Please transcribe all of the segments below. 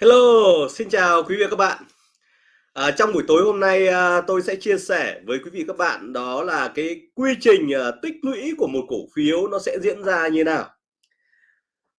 Hello, xin chào quý vị và các bạn. À, trong buổi tối hôm nay à, tôi sẽ chia sẻ với quý vị các bạn đó là cái quy trình à, tích lũy của một cổ phiếu nó sẽ diễn ra như nào.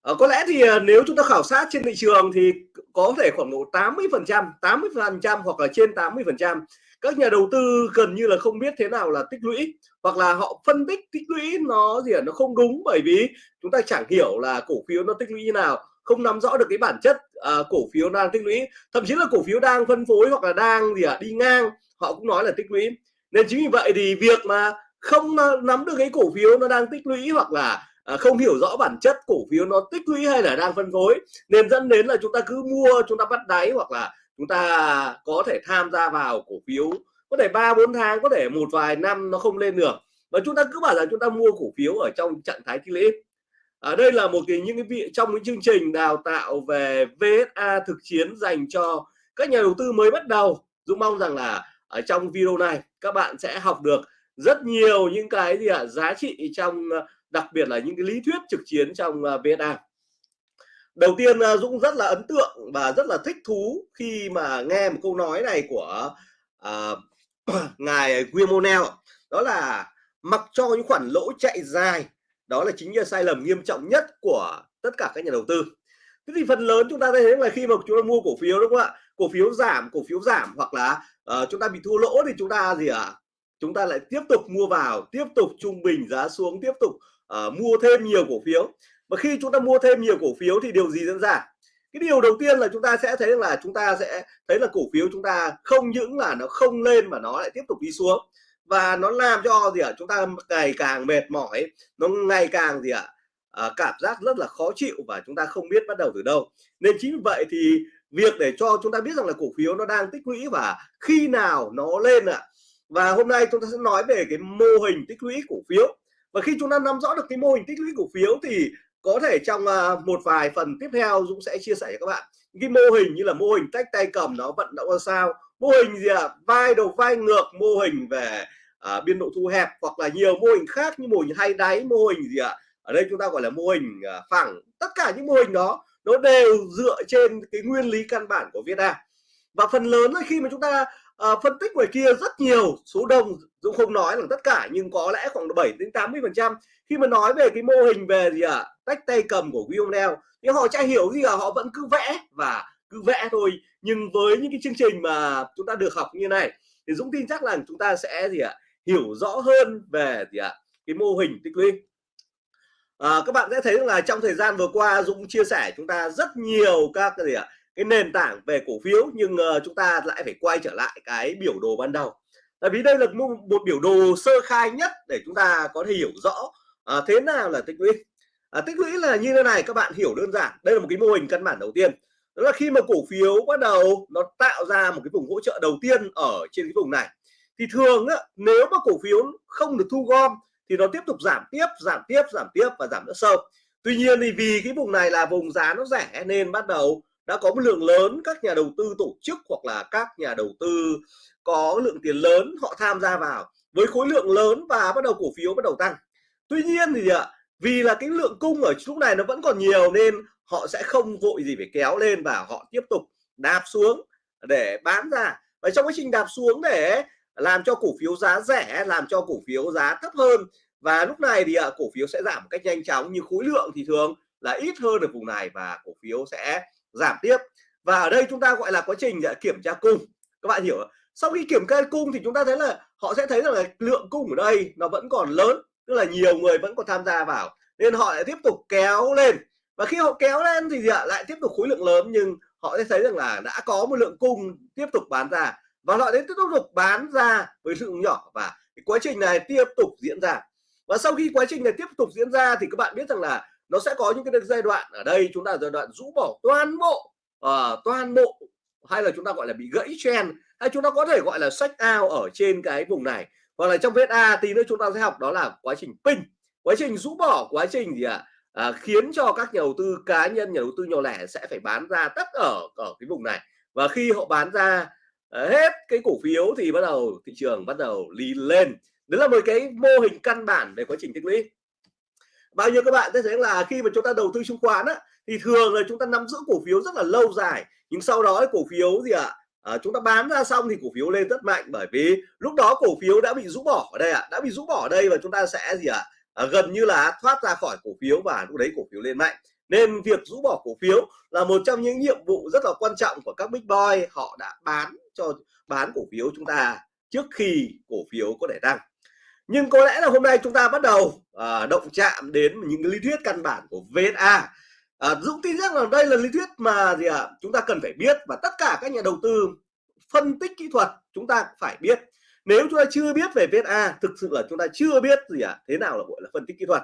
À, có lẽ thì à, nếu chúng ta khảo sát trên thị trường thì có thể khoảng độ 80%, 80% hoặc là trên 80% các nhà đầu tư gần như là không biết thế nào là tích lũy hoặc là họ phân tích tích lũy nó gì à, nó không đúng bởi vì chúng ta chẳng hiểu là cổ phiếu nó tích lũy như nào không nắm rõ được cái bản chất à, cổ phiếu đang tích lũy. Thậm chí là cổ phiếu đang phân phối hoặc là đang gì ạ à, đi ngang họ cũng nói là tích lũy. Nên chính vì vậy thì việc mà không ờ, nắm được cái cổ phiếu nó đang tích lũy hoặc là à, không hiểu rõ bản chất cổ phiếu nó tích lũy hay là đang phân phối nên dẫn đến là chúng ta cứ mua chúng ta bắt đáy hoặc là chúng ta có thể tham gia vào cổ phiếu. Có thể ba bốn tháng có thể một vài năm nó không lên được. Và chúng ta cứ bảo rằng chúng ta mua cổ phiếu ở trong trạng thái tích lũy ở đây là một cái những cái vị trong cái chương trình đào tạo về VSA thực chiến dành cho các nhà đầu tư mới bắt đầu. Dũng mong rằng là ở trong video này các bạn sẽ học được rất nhiều những cái gì ạ à, giá trị trong đặc biệt là những cái lý thuyết trực chiến trong à, VSA đầu tiên à, Dũng rất là ấn tượng và rất là thích thú khi mà nghe một câu nói này của uh, ngài Guillermo đó là mặc cho những khoản lỗ chạy dài đó là chính là sai lầm nghiêm trọng nhất của tất cả các nhà đầu tư. Thế thì phần lớn chúng ta thấy là khi mà chúng ta mua cổ phiếu đúng không ạ? Cổ phiếu giảm cổ phiếu giảm hoặc là uh, chúng ta bị thua lỗ thì chúng ta gì ạ? À? chúng ta lại tiếp tục mua vào tiếp tục trung bình giá xuống tiếp tục uh, mua thêm nhiều cổ phiếu. Và khi chúng ta mua thêm nhiều cổ phiếu thì điều gì diễn ra? Cái điều đầu tiên là chúng ta sẽ thấy là chúng ta sẽ thấy là cổ phiếu chúng ta không những là nó không lên mà nó lại tiếp tục đi xuống và nó làm cho gì ạ? Chúng ta ngày càng mệt mỏi nó ngày càng gì ạ? À, cảm giác rất là khó chịu và chúng ta không biết bắt đầu từ đâu. Nên chính vì vậy thì việc để cho chúng ta biết rằng là cổ phiếu nó đang tích lũy và khi nào nó lên ạ? Và hôm nay chúng ta sẽ nói về cái mô hình tích lũy cổ phiếu. Và khi chúng ta nắm rõ được cái mô hình tích lũy cổ phiếu thì có thể trong ờ, một vài phần tiếp theo Dũng sẽ chia sẻ cho các bạn. Cái mô hình như là mô hình tách tay cầm nó vận động ra sao? Mô hình gì ạ? À? vai đầu vai ngược mô hình về à, biên độ thu hẹp hoặc là nhiều mô hình khác như mô hình hay đáy mô hình gì ạ? À? ở đây chúng ta gọi là mô hình à, phẳng. Tất cả những mô hình đó nó đều dựa trên cái nguyên lý căn bản của việt nam và phần lớn khi mà chúng ta à, phân tích ngoài kia rất nhiều số đông Dũng không nói là tất cả nhưng có lẽ khoảng 7 đến 80 phần trăm. Khi mà nói về cái mô hình về gì ạ? À, tách tay cầm của Guillaume thì họ chả hiểu gì cả họ vẫn cứ vẽ và cứ vẽ thôi. Nhưng với những cái chương trình mà chúng ta được học như này thì Dũng tin chắc là chúng ta sẽ gì ạ? à, hiểu rõ hơn về gì ạ? Cái mô hình tích lũy. À, các bạn sẽ thấy là trong thời gian vừa qua Dũng chia sẻ chúng ta rất nhiều các cái gì ạ? Cái nền tảng về cổ phiếu nhưng uh, chúng ta lại phải quay trở lại cái biểu đồ ban đầu. Tại vì đây là một, một biểu đồ sơ khai nhất để chúng ta có thể hiểu rõ uh, thế nào là tích lũy. À, tích lũy là như thế này các bạn hiểu đơn giản. Đây là một cái mô hình căn bản đầu tiên. Đó là khi mà cổ phiếu bắt đầu nó tạo ra một cái vùng hỗ trợ đầu tiên ở trên cái vùng này thì thường á, nếu mà cổ phiếu không được thu gom thì nó tiếp tục giảm tiếp giảm tiếp giảm tiếp và giảm rất sâu. Tuy nhiên thì vì cái vùng này là vùng giá nó rẻ nên bắt đầu đã có một lượng lớn các nhà đầu tư tổ chức hoặc là các nhà đầu tư có lượng tiền lớn họ tham gia vào. Với khối lượng lớn và bắt đầu cổ phiếu bắt đầu tăng. Tuy nhiên thì ạ vì là cái lượng cung ở lúc này nó vẫn còn nhiều nên họ sẽ không vội gì phải kéo lên và họ tiếp tục đạp xuống để bán ra. Và trong quá trình đạp xuống để làm cho cổ phiếu giá rẻ, làm cho cổ phiếu giá thấp hơn. Và lúc này thì à, cổ phiếu sẽ giảm một cách nhanh chóng Như khối lượng thì thường là ít hơn ở vùng này và cổ phiếu sẽ giảm tiếp. Và ở đây chúng ta gọi là quá trình à, kiểm tra cung. Các bạn hiểu sau khi kiểm tra cung thì chúng ta thấy là họ sẽ thấy rằng là lượng cung ở đây nó vẫn còn lớn, tức là nhiều người vẫn còn tham gia vào. Nên họ lại tiếp tục kéo lên. Và khi họ kéo lên thì à, lại tiếp tục khối lượng lớn, nhưng họ sẽ thấy rằng là đã có một lượng cung tiếp tục bán ra và họ đến tiếp tục bán ra với lượng nhỏ và cái quá trình này tiếp tục diễn ra. Và sau khi quá trình này tiếp tục diễn ra thì các bạn biết rằng là nó sẽ có những cái giai đoạn ở đây chúng ta giai đoạn rũ bỏ toàn bộ uh, toàn bộ hay là chúng ta gọi là bị gãy chen hay chúng ta có thể gọi là sách ao ở trên cái vùng này. Hoặc là trong vết A tí nữa chúng ta sẽ học đó là quá trình pin quá trình rũ bỏ quá trình gì ạ? À? à, khiến cho các nhà đầu tư cá nhân nhà đầu tư nhỏ lẻ sẽ phải bán ra tất ở ở cái vùng này. Và khi họ bán ra Ờ, hết cái cổ phiếu thì bắt đầu thị trường bắt đầu đi lên. Đấy là một cái mô hình căn bản về quá trình tích lũy. Bao nhiêu các bạn sẽ thấy là khi mà chúng ta đầu tư chứng khoán á thì thường là chúng ta nắm giữ cổ phiếu rất là lâu dài. Nhưng sau đó cổ phiếu gì ạ? À, chúng ta bán ra xong thì cổ phiếu lên rất mạnh. Bởi vì lúc đó cổ phiếu đã bị rũ bỏ ở đây ạ. À, đã bị rũ bỏ ở đây và chúng ta sẽ gì ạ? À, gần như là thoát ra khỏi cổ phiếu và lúc đấy cổ phiếu lên mạnh nên việc rũ bỏ cổ phiếu là một trong những nhiệm vụ rất là quan trọng của các big boy. Họ đã bán cho bán cổ phiếu chúng ta trước khi cổ phiếu có thể tăng nhưng có lẽ là hôm nay chúng ta bắt đầu à, động chạm đến những lý thuyết căn bản của VSA à, Dũng tin rằng là đây là lý thuyết mà gì ạ? À, chúng ta cần phải biết và tất cả các nhà đầu tư phân tích kỹ thuật chúng ta phải biết. Nếu chúng ta chưa biết về VSA thực sự là chúng ta chưa biết gì ạ? À, thế nào là gọi là phân tích kỹ thuật?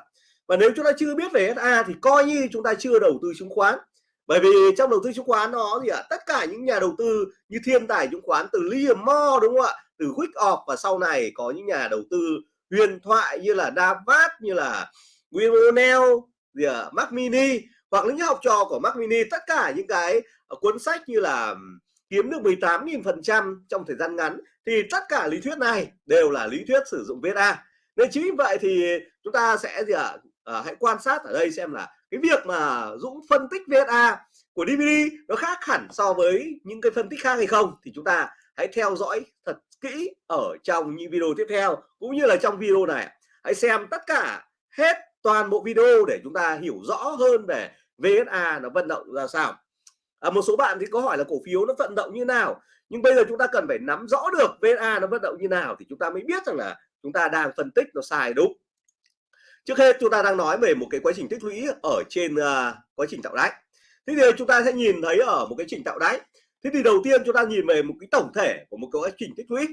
Và nếu chúng ta chưa biết về SA thì coi như chúng ta chưa đầu tư chứng khoán. Bởi vì trong đầu tư chứng khoán nó gì ạ? À, tất cả những nhà đầu tư như thiên tài chứng khoán từ Liam Moore đúng không ạ? Từ Quick Off và sau này có những nhà đầu tư huyền thoại như là Davat như là William O'Neill gì à, Mac Mini hoặc những học trò của Mac Mini. Tất cả những cái cuốn sách như là kiếm được 18.000 phần trăm trong thời gian ngắn thì tất cả lý thuyết này đều là lý thuyết sử dụng VSA nên chính vì vậy thì chúng ta sẽ gì ạ? à, à, hãy quan sát ở đây xem là cái việc mà Dũng phân tích VSA của DVD nó khác hẳn so với những cái phân tích khác hay không thì chúng ta hãy theo dõi thật kỹ ở trong những video tiếp theo cũng như là trong video này. Hãy xem tất cả hết toàn bộ video để chúng ta hiểu rõ hơn về VSA nó vận động ra sao. À, một số bạn thì có hỏi là cổ phiếu nó vận động như nào nhưng bây giờ chúng ta cần phải nắm rõ được VSA nó vận động như nào thì chúng ta mới biết rằng là chúng ta đang phân tích nó sai đúng trước hết chúng ta đang nói về một cái quá trình tích lũy ở trên uh, quá trình tạo đáy. Thế thì chúng ta sẽ nhìn thấy ở một cái trình tạo đáy. Thế thì đầu tiên chúng ta nhìn về một cái tổng thể của một cái quá trình tích lũy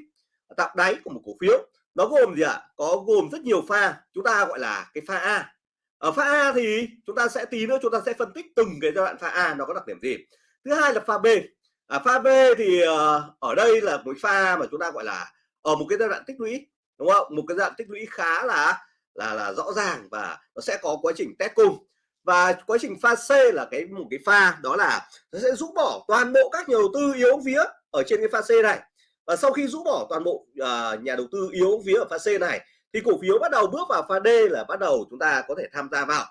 tạo đáy của một cổ phiếu. Nó gồm gì ạ? À? có gồm rất nhiều pha. Chúng ta gọi là cái pha A. Ở pha A thì chúng ta sẽ tí nữa chúng ta sẽ phân tích từng cái giai đoạn pha A nó có đặc điểm gì. Thứ hai là pha B. À, pha B thì uh, ở đây là một pha mà chúng ta gọi là ở một cái giai đoạn tích lũy đúng không? Một cái giai đoạn tích lũy khá là là là rõ ràng và nó sẽ có quá trình test cung và quá trình pha C là cái một cái pha đó là nó sẽ rũ bỏ toàn bộ các nhà đầu tư yếu vía ở trên cái pha C này. Và sau khi rũ bỏ toàn bộ uh, nhà đầu tư yếu vía ở pha C này thì cổ phiếu bắt đầu bước vào pha D là bắt đầu chúng ta có thể tham gia vào.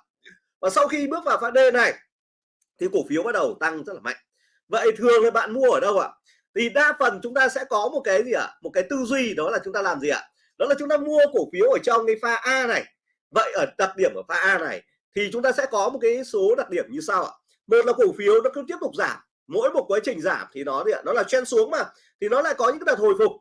Và sau khi bước vào pha D này thì cổ phiếu bắt đầu tăng rất là mạnh. Vậy thường là bạn mua ở đâu ạ? Thì đa phần chúng ta sẽ có một cái gì ạ? Một cái tư duy đó là chúng ta làm gì ạ? Đó là chúng ta mua cổ phiếu ở trong cái pha A này. Vậy ở đặc điểm ở pha A này thì chúng ta sẽ có một cái số đặc điểm như sau ạ. Một là cổ phiếu nó cứ tiếp tục giảm. Mỗi một quá trình giảm thì nó thì nó là chen xuống mà, thì nó lại có những cái đợt hồi phục.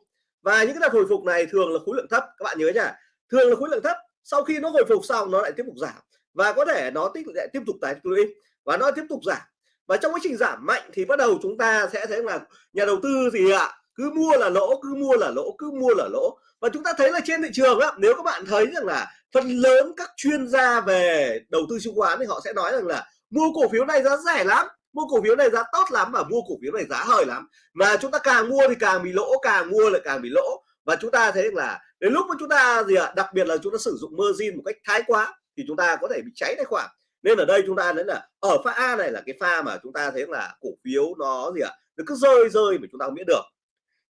Và những cái đợt hồi phục này thường là khối lượng thấp, các bạn nhớ nhá thường là khối lượng thấp, sau khi nó hồi phục xong nó lại tiếp tục giảm. Và có thể nó tích lại tiếp tục tái lũy và nó tiếp tục giảm. Và trong quá trình giảm mạnh thì bắt đầu chúng ta sẽ thấy là nhà đầu tư gì ạ cứ mua là lỗ cứ mua là lỗ cứ mua là lỗ. Và chúng ta thấy là trên thị trường á nếu các bạn thấy rằng là phần lớn các chuyên gia về đầu tư chứng khoán thì họ sẽ nói rằng là mua cổ phiếu này giá rẻ lắm mua cổ phiếu này giá tốt lắm và mua cổ phiếu này giá hời lắm. Mà chúng ta càng mua thì càng bị lỗ càng mua lại càng bị lỗ. Và chúng ta thấy là đến lúc mà chúng ta gì ạ à, đặc biệt là chúng ta sử dụng margin một cách thái quá thì chúng ta có thể bị cháy tài khoản. Nên ở đây chúng ta thấy là ở pha A này là cái pha mà chúng ta thấy là cổ phiếu nó gì ạ à, nó cứ rơi rơi mà chúng ta không biết được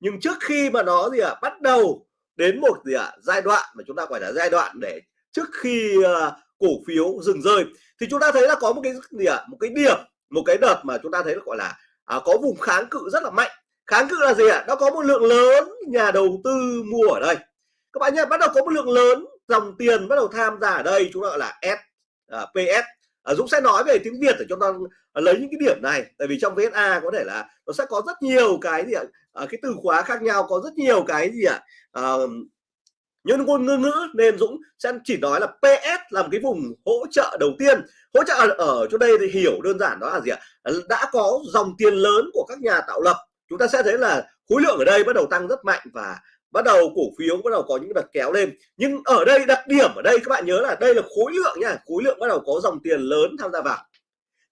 nhưng trước khi mà nó gì ạ à, bắt đầu đến một gì ạ à, giai đoạn mà chúng ta gọi là giai đoạn để trước khi uh, cổ phiếu dừng rơi thì chúng ta thấy là có một cái gì ạ à, một cái điểm một cái đợt mà chúng ta thấy là gọi là à, có vùng kháng cự rất là mạnh. Kháng cự là gì ạ? À? nó có một lượng lớn nhà đầu tư mua ở đây. Các bạn nhé bắt đầu có một lượng lớn dòng tiền bắt đầu tham gia ở đây chúng ta gọi là S à, PS à, Dũng sẽ nói về tiếng Việt để cho ta ờ, lấy những cái điểm này. Tại vì trong VSA có thể là nó sẽ có rất nhiều cái gì ạ? À, cái từ khóa khác nhau có rất nhiều cái gì ạ? À, nhân ngôn ngữ ngữ nên Dũng sẽ chỉ nói là PS là một cái vùng hỗ trợ đầu tiên. Hỗ trợ ở chỗ đây thì hiểu đơn giản đó là gì ạ? Đã có dòng tiền lớn của các nhà tạo lập. Chúng ta sẽ thấy là khối lượng ở đây bắt đầu tăng rất mạnh và bắt đầu cổ phiếu bắt đầu có những đợt kéo lên. Nhưng ở đây đặc điểm ở đây các bạn nhớ là đây là khối lượng nha. Khối lượng bắt đầu có dòng tiền lớn tham gia vào.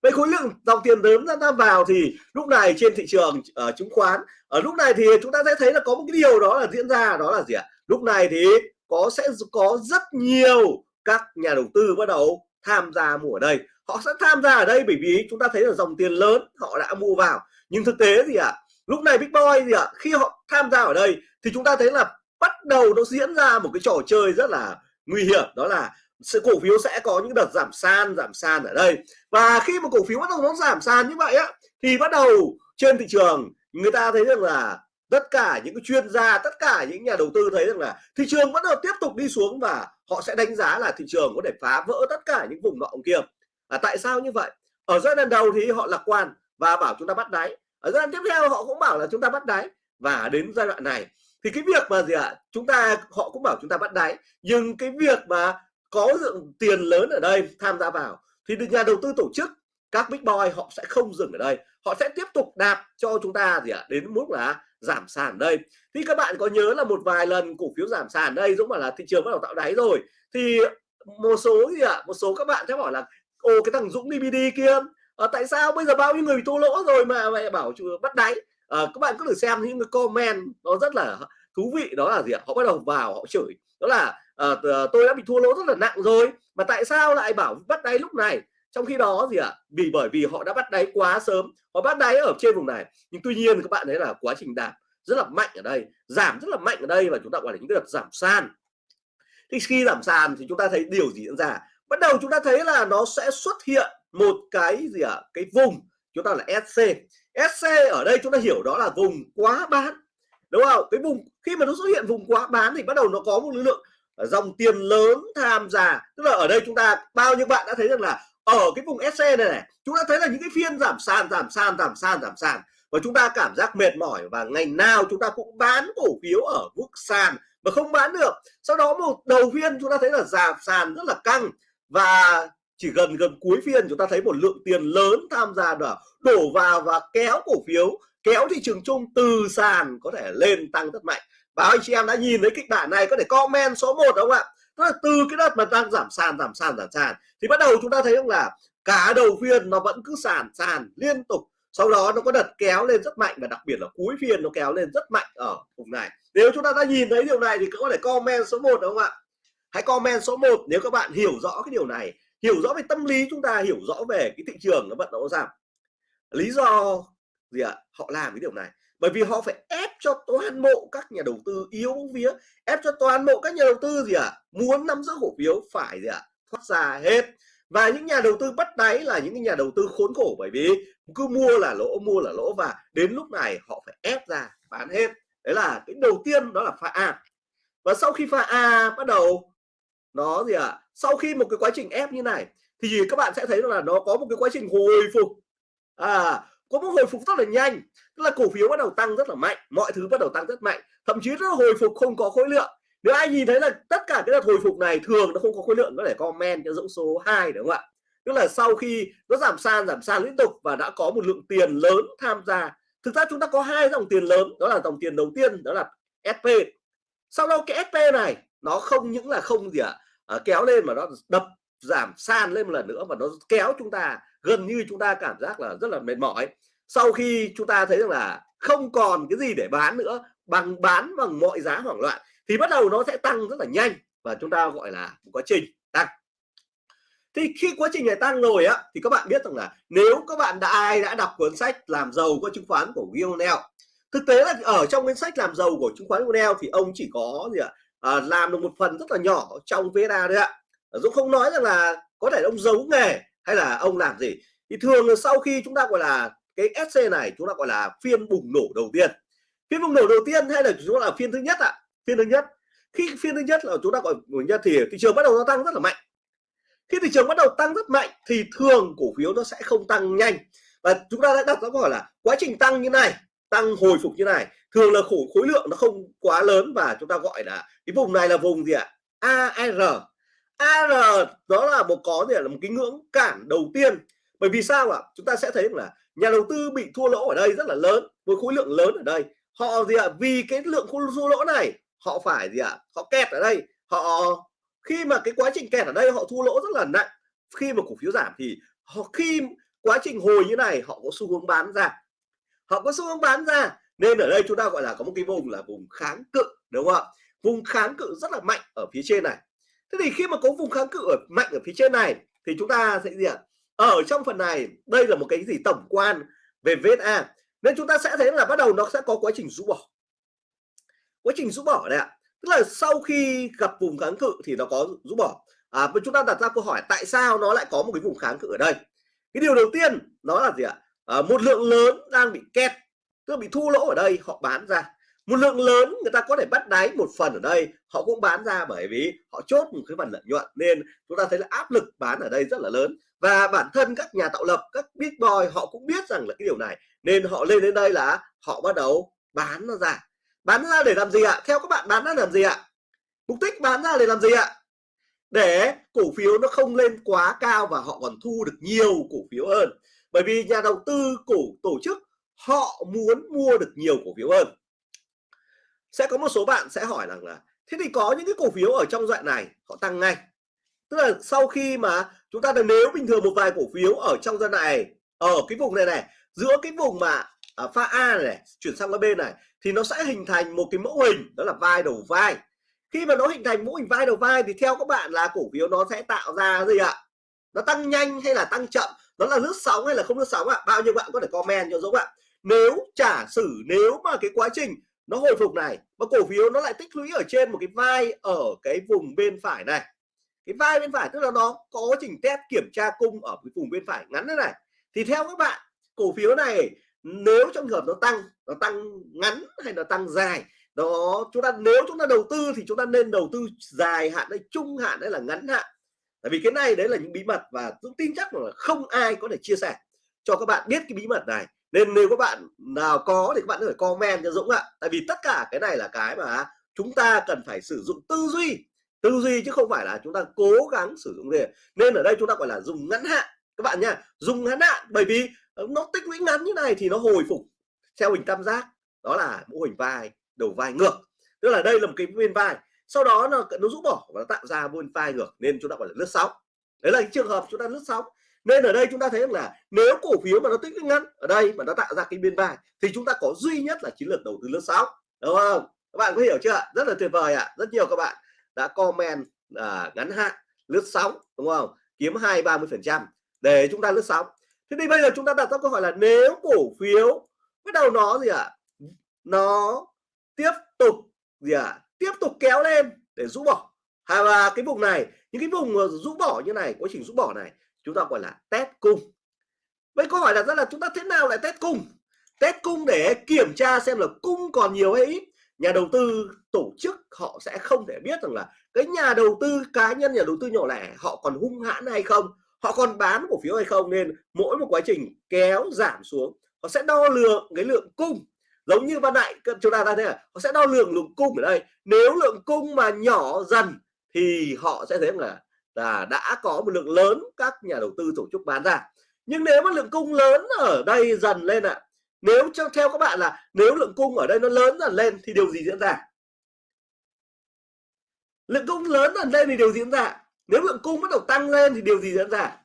Vậy khối lượng dòng tiền lớn tham gia vào thì lúc này trên thị trường uh, chứng khoán ở lúc này thì chúng ta sẽ thấy là có một cái điều đó là diễn ra đó là gì ạ? Lúc này thì có sẽ có rất nhiều các nhà đầu tư bắt đầu tham gia mua ở đây. Họ sẽ tham gia ở đây bởi vì chúng ta thấy là dòng tiền lớn họ đã mua vào. Nhưng thực tế gì ạ? Lúc này big boy gì ạ? Khi họ tham gia ở đây thì chúng ta thấy là bắt đầu nó diễn ra một cái trò chơi rất là nguy hiểm đó là sự cổ phiếu sẽ có những đợt giảm sàn giảm sàn ở đây. Và khi mà cổ phiếu bắt đầu nó giảm sàn như vậy á thì bắt đầu trên thị trường người ta thấy rằng là tất cả những cái chuyên gia tất cả những nhà đầu tư thấy rằng là thị trường vẫn tiếp tục đi xuống và họ sẽ đánh giá là thị trường có thể phá vỡ tất cả những vùng nọ kia. À, tại sao như vậy? Ở giai đoạn đầu thì họ lạc quan và bảo chúng ta bắt đáy. Ở giai đoạn tiếp theo họ cũng bảo là chúng ta bắt đáy. Và đến giai đoạn này thì cái việc mà gì ạ? À, chúng ta họ cũng bảo chúng ta bắt đáy. Nhưng cái việc mà có lượng tiền lớn ở đây tham gia vào thì được nhà đầu tư tổ chức các big boy họ sẽ không dừng ở đây. Họ sẽ tiếp tục đạp cho chúng ta gì ạ? À, đến mức là giảm sàn đây. Thì các bạn có nhớ là một vài lần cổ phiếu giảm sàn đây giống bảo là thị trường bắt đầu tạo đáy rồi. Thì một số gì ạ? À, một số các bạn sẽ bảo là ô cái thằng Dũng DVD kia à, tại sao bây giờ bao nhiêu người bị thua lỗ rồi mà mẹ bảo bắt đáy? À, các bạn cứ thử xem những cái comment nó rất là thú vị đó là gì ạ? Họ bắt đầu vào họ chửi. Đó là à, tôi đã bị thua lỗ rất là nặng rồi mà tại sao lại bảo bắt đáy lúc này? Trong khi đó gì ạ? Vì bởi vì họ đã bắt đáy quá sớm họ bắt đáy ở trên vùng này. Nhưng tuy nhiên các bạn thấy là quá trình đạp rất là mạnh ở đây giảm rất là mạnh ở đây và chúng ta gọi là những cái đợt giảm sàn. Thì khi giảm sàn thì chúng ta thấy điều gì diễn ra? Bắt đầu chúng ta thấy là nó sẽ xuất hiện một cái gì ạ? À? cái vùng chúng ta là SC SC ở đây chúng ta hiểu đó là vùng quá bán, đúng không? Cái vùng, khi mà nó xuất hiện vùng quá bán thì bắt đầu nó có một lực lượng ờ, dòng tiền lớn tham gia. Tức là ở đây chúng ta, bao nhiêu bạn đã thấy rằng là ở cái vùng SC này này, chúng ta thấy là những cái phiên giảm sàn giảm sàn giảm sàn giảm sàn và chúng ta cảm giác mệt mỏi và ngày nào chúng ta cũng bán cổ phiếu ở mức sàn mà không bán được. Sau đó một đầu phiên chúng ta thấy là giảm sàn rất là căng và chỉ gần gần cuối phiên chúng ta thấy một lượng tiền lớn tham gia đổ, đổ vào và kéo cổ phiếu kéo thị trường chung từ sàn có thể lên tăng rất mạnh. Và anh chị em đã nhìn thấy kịch bản này có thể comment số 1 đúng không ạ? Tức là từ cái đợt mà đang giảm sàn giảm sàn giảm sàn thì bắt đầu chúng ta thấy rằng là cả đầu phiên nó vẫn cứ sàn sàn liên tục. Sau đó nó có đợt kéo lên rất mạnh và đặc biệt là cuối phiên nó kéo lên rất mạnh ở vùng này. Nếu chúng ta đã nhìn thấy điều này thì có thể comment số 1 đúng không ạ? Hãy comment số 1 nếu các bạn hiểu rõ cái điều này hiểu rõ về tâm lý chúng ta, hiểu rõ về cái thị trường nó vận động giảm. Lý do gì ạ? Họ làm cái điều này, bởi vì họ phải ép cho toàn bộ các nhà đầu tư yếu vía, ép cho toàn bộ các nhà đầu tư gì ạ? À? muốn nắm giữ cổ phiếu phải gì ạ? À? thoát ra hết. Và những nhà đầu tư bắt đáy là những nhà đầu tư khốn khổ, bởi vì cứ mua là lỗ, mua là lỗ và đến lúc này họ phải ép ra, bán hết. Đấy là cái đầu tiên, đó là pha A. Và sau khi pha A bắt đầu nó gì ạ? À? sau khi một cái quá trình ép như này thì các bạn sẽ thấy là nó có một cái quá trình hồi phục. À có một hồi phục rất là nhanh tức là cổ phiếu bắt đầu tăng rất là mạnh mọi thứ bắt đầu tăng rất mạnh thậm chí nó hồi phục không có khối lượng. Nếu ai nhìn thấy là tất cả cái đợt hồi phục này thường nó không có khối lượng có thể comment cho dũng số 2 đúng không ạ? Tức là sau khi nó giảm sàn giảm sàn liên tục và đã có một lượng tiền lớn tham gia. Thực ra chúng ta có hai dòng tiền lớn đó là dòng tiền đầu tiên đó là SP sau đó cái SP này nó không những là không gì ạ à, Ờ, kéo lên mà nó đập giảm san lên một lần nữa và nó kéo chúng ta gần như chúng ta cảm giác là rất là mệt mỏi. Sau khi chúng ta thấy rằng là không còn cái gì để bán nữa bằng bán bằng mọi giá hoảng loạn thì bắt đầu nó sẽ tăng rất là nhanh và chúng ta gọi là một quá trình tăng. Thì khi quá trình này tăng rồi á thì các bạn biết rằng là nếu các bạn đã ai đã đọc cuốn sách làm giàu qua chứng khoán của Will thực tế là ở trong cuốn sách làm giàu của chứng khoán Will thì ông chỉ có gì ạ? à, Ờ, làm được một phần rất là nhỏ trong VSA đấy ạ. Dũng không nói rằng là có thể ông giấu nghề hay là ông làm gì. Thì thường là sau khi chúng ta gọi là cái SC này, chúng ta gọi là phiên bùng nổ đầu tiên. Phiên bùng nổ đầu tiên hay là chúng ta là phiên thứ nhất ạ? À? phiên thứ nhất. Khi phiên thứ nhất là chúng ta gọi thứ nhất thì thị trường bắt đầu nó tăng rất là mạnh. Khi thị trường bắt đầu tăng rất mạnh thì thường cổ phiếu nó sẽ không tăng nhanh. Và chúng ta đã đặt ra câu hỏi là quá trình tăng như này tăng hồi phục như này, thường là khối khối lượng nó không quá lớn và chúng ta gọi là cái vùng này là vùng gì ạ? AR AR đó là một, có gì là một cái ngưỡng cản đầu tiên. Bởi vì sao ạ? Chúng ta sẽ thấy là nhà đầu tư bị thua lỗ ở đây rất là lớn, với khối lượng lớn ở đây. Họ gì ạ? Vì cái lượng thua lỗ này, họ phải gì ạ? Họ kẹt ở đây. Họ, khi mà cái quá trình kẹt ở đây, họ thua lỗ rất là nặng. Khi mà cổ phiếu giảm thì họ, khi quá trình hồi như này, họ có xu hướng bán ra họ có xu hướng bán ra. Nên ở đây chúng ta gọi là có một cái vùng là vùng kháng cự đúng không ạ? Vùng kháng cự rất là mạnh ở phía trên này. Thế thì khi mà có vùng kháng cự ở mạnh ở phía trên này thì chúng ta sẽ gì ạ? Ở trong phần này đây là một cái gì tổng quan về VSA nên chúng ta sẽ thấy là bắt đầu nó sẽ có quá trình rũ bỏ. Quá trình rũ bỏ này ạ. Tức là sau khi gặp vùng kháng cự thì nó có rũ bỏ. À, và chúng ta đặt ra câu hỏi tại sao nó lại có một cái vùng kháng cự ở đây? Cái điều đầu tiên nó là gì ạ? À, một lượng lớn đang bị kẹt tức là bị thu lỗ ở đây họ bán ra. Một lượng lớn người ta có thể bắt đáy một phần ở đây họ cũng bán ra bởi vì họ chốt một cái phần lợi nhuận nên chúng ta thấy là áp lực bán ở đây rất là lớn. Và bản thân các nhà tạo lập các big boy họ cũng biết rằng là cái điều này nên họ lên đến đây là họ bắt đầu bán nó ra. Bán ra để làm gì ạ? Theo các bạn bán ra làm gì ạ? Mục đích bán ra để làm gì ạ? Để cổ phiếu nó không lên quá cao và họ còn thu được nhiều cổ phiếu hơn bởi vì nhà đầu tư cổ tổ chức họ muốn mua được nhiều cổ phiếu hơn. Sẽ có một số bạn sẽ hỏi rằng là thế thì có những cái cổ phiếu ở trong đoạn này họ tăng ngay. Tức là sau khi mà chúng ta nếu bình thường một vài cổ phiếu ở trong giai đoạn này ở cái vùng này này giữa cái vùng mà à, pha A này, này chuyển sang cái bên này thì nó sẽ hình thành một cái mẫu hình đó là vai đầu vai. Khi mà nó hình thành mẫu hình vai đầu vai thì theo các bạn là cổ phiếu nó sẽ tạo ra gì ạ? Nó tăng nhanh hay là tăng chậm? Nó là lướt sóng hay là không lướt sóng ạ? Bao nhiêu bạn có thể comment cho dũng ạ? Nếu, giả sử nếu mà cái quá trình nó hồi phục này và cổ phiếu nó lại tích lũy ở trên một cái vai ở cái vùng bên phải này. Cái vai bên phải tức là nó có quá trình test kiểm tra cung ở cái vùng bên phải ngắn thế này. Thì theo các bạn, cổ phiếu này, nếu trong trường hợp nó tăng nó tăng ngắn hay là tăng dài, đó, chúng ta, nếu chúng ta đầu tư thì chúng ta nên đầu tư dài hạn hay trung hạn hay là ngắn hạn tại vì cái này đấy là những bí mật và tôi tin chắc là không ai có thể chia sẻ cho các bạn biết cái bí mật này. Nên nếu các bạn nào có thì các bạn phải comment cho Dũng ạ. Tại vì tất cả cái này là cái mà chúng ta cần phải sử dụng tư duy tư duy chứ không phải là chúng ta cố gắng sử dụng gì nên ở đây chúng ta gọi là dùng ngắn hạn. Các bạn nha dùng ngắn hạn, bởi vì ờ, nó tích lũy ngắn như này thì nó hồi phục theo hình tam giác. Đó là mô hình vai, đầu vai ngược. Tức là đây là một cái viên vai sau đó nó nó rũ bỏ và nó tạo ra buôn file ngược nên chúng ta gọi là lướt sóng đấy là cái trường hợp chúng ta lướt sóng nên ở đây chúng ta thấy là nếu cổ phiếu mà nó tích lũy ngắn ở đây mà nó tạo ra cái biên vai thì chúng ta có duy nhất là chiến lược đầu tư lướt sóng đúng không các bạn có hiểu chưa rất là tuyệt vời ạ à. rất nhiều các bạn đã comment à, ngắn hạn lướt sóng đúng không kiếm hai ba mươi phần trăm để chúng ta lướt sóng thế thì bây giờ chúng ta đặt ra câu hỏi là nếu cổ phiếu bắt đầu nó gì ạ à? nó tiếp tục gì ạ à? Tiếp tục kéo lên để rũ bỏ. Hay là cái vùng này, những cái vùng rũ bỏ như này, quá trình rũ bỏ này, chúng ta gọi là test cung. Vậy câu hỏi đặt ra là chúng ta thế nào lại test cung? Test cung để kiểm tra xem là cung còn nhiều hay ít. Nhà đầu tư, tổ chức, họ sẽ không thể biết rằng là cái nhà đầu tư cá nhân, nhà đầu tư nhỏ lẻ, họ còn hung hãn hay không, họ còn bán cổ phiếu hay không. Nên mỗi một quá trình kéo giảm xuống, họ sẽ đo lường cái lượng cung giống như ban nãy chúng ta thấy là họ sẽ đo lường lượng cung ở đây. Nếu lượng cung mà nhỏ dần thì họ sẽ thấy là là đã có một lượng lớn các nhà đầu tư tổ chức bán ra. Nhưng nếu mà lượng cung lớn ở đây dần lên ạ à, nếu cho theo các bạn là nếu lượng cung ở đây nó lớn dần lên thì điều gì diễn ra? Lượng cung lớn dần lên thì điều gì diễn ra? Nếu lượng cung bắt đầu tăng lên thì điều gì diễn ra?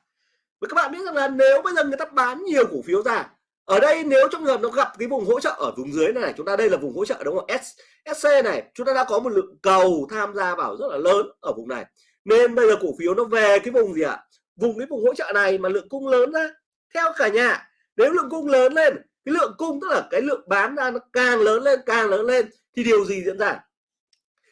Và các bạn biết rằng là nếu bây giờ người ta bán nhiều cổ phiếu ra ở đây nếu trong trường hợp nó gặp cái vùng hỗ trợ ở vùng dưới này chúng ta đây là vùng hỗ trợ đúng không? S, SC này chúng ta đã có một lượng cầu tham gia vào rất là lớn ở vùng này. Nên bây giờ cổ phiếu nó về cái vùng gì ạ? À? vùng cái vùng hỗ trợ này mà lượng cung lớn ra. Theo cả nhà nếu lượng cung lớn lên cái lượng cung tức là cái lượng bán ra nó càng lớn lên càng lớn lên thì điều gì diễn ra?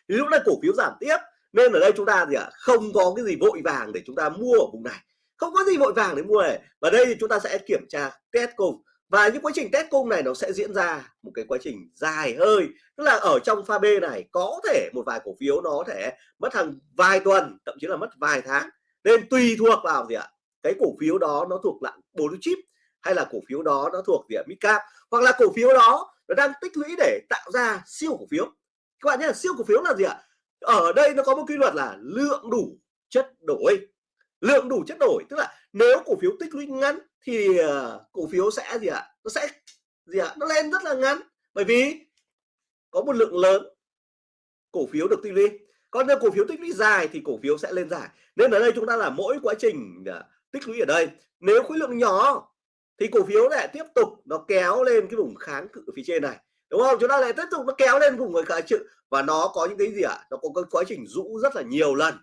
Thì lúc này cổ phiếu giảm tiếp. Nên ở đây chúng ta gì ạ? À? không có cái gì vội vàng để chúng ta mua ở vùng này. Không có gì vội vàng để mua này. Và đây thì chúng ta sẽ kiểm tra test cùng và những quá trình test cung này nó sẽ diễn ra một cái quá trình dài hơi. Tức là ở trong pha B này có thể một vài cổ phiếu nó có thể mất hàng vài tuần, thậm chí là mất vài tháng. Nên tùy thuộc vào gì ạ? Cái cổ phiếu đó nó thuộc dạng blue chip hay là cổ phiếu đó nó thuộc gì ạ midcap hoặc là cổ phiếu đó nó đang tích lũy để tạo ra siêu cổ phiếu. Các bạn nhé siêu cổ phiếu là gì ạ? Ở đây nó có một quy luật là lượng đủ chất đổi. Lượng đủ chất đổi, tức là nếu cổ phiếu tích lũy ngắn thì ờ, cổ phiếu sẽ gì ạ? Nó sẽ gì ạ? Nó lên rất là ngắn. Bởi vì có một lượng lớn cổ phiếu được tích lũy. Còn nếu cổ phiếu tích lũy dài thì cổ phiếu sẽ lên dài. Nên ở đây chúng ta là mỗi quá trình ờ, tích lũy ở đây. Nếu khối lượng nhỏ thì cổ phiếu lại tiếp tục nó kéo lên cái vùng kháng cự phía trên này. Đúng không? Chúng ta lại tiếp tục nó kéo lên vùng người kháng cự. Và nó có những cái gì ạ? Nó có cái quá trình rũ rất là nhiều lần.